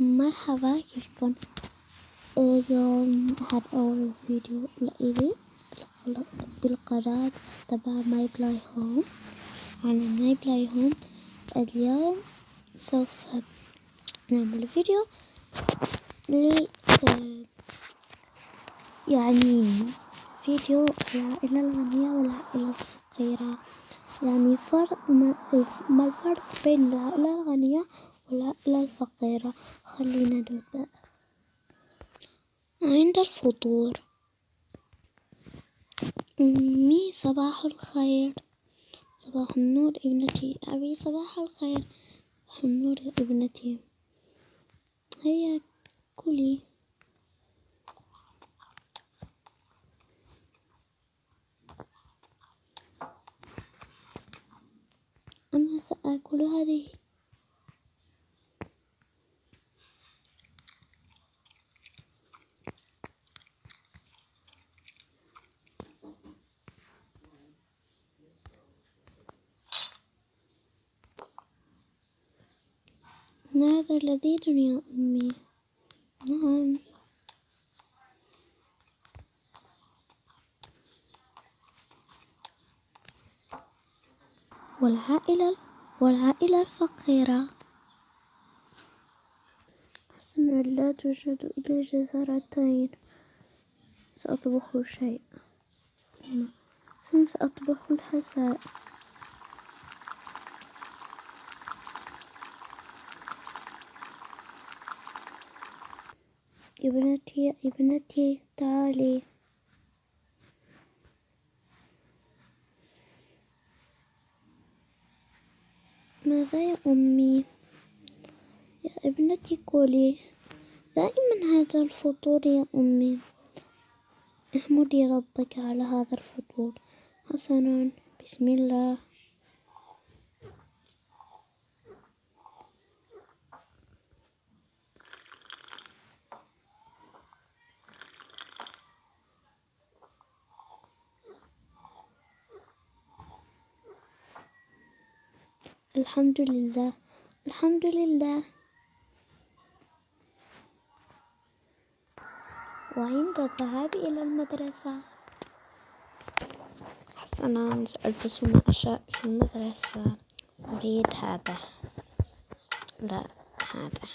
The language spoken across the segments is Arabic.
مرحبا كيفكن اليوم هذا أول فيديو لإلي بالقناة تبع ماي بلاي هوم عن ماي بلاي هوم اليوم سوف نعمل فيديو ل يعني فيديو العائلة الغنية والعائلة الفقيرة. يعني فرق ما الفرق بين العائلة الغنية والعائلة الفقيرة خلينا نبدأ عند الفطور. أمي صباح الخير. صباح النور ابنتي. أبي صباح الخير. صباح النور ابنتي. هيا كلي. أنا سآكل هذه. هذا لذيذ يا أمي. نعم. والعائلة والعائلة الفقيرة. حسنا لا توجد إلا جزرتين سأطبخ شيء سأطبخ الحساء. ابنتي ابنتي تعالي ماذا يا أمي؟ يا ابنتي كلي. دائما هذا الفطور يا أمي. احمدي ربك على هذا الفطور. حسنا. بسم الله. الحمد لله. الحمد لله. وعند الذهاب إلى المدرسة. حسنا سألبس ما أشاء في المدرسة. أريد هذا. لا هذا.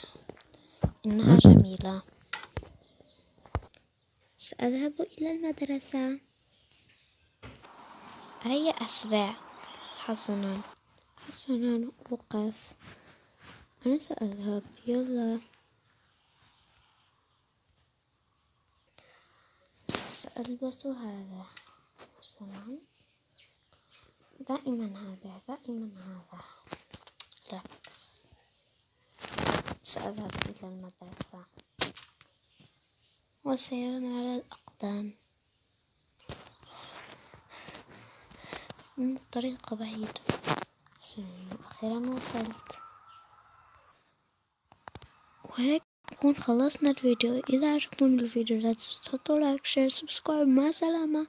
إنها جميلة. سأذهب إلى المدرسة. هيا أسرع حسنا. حسنا أوقف أنا سأذهب. يلا. سألبس هذا. حسنا دائما هذا دائما هذا. لا سأذهب إلى المدرسة. وسيرا على الأقدام. من الطريق بعيد. أخيرا وصلت. وهيك نكون خلصنا الفيديو. إذا عجبكم الفيديو لا تنسوا like share subscribe مع السلامة.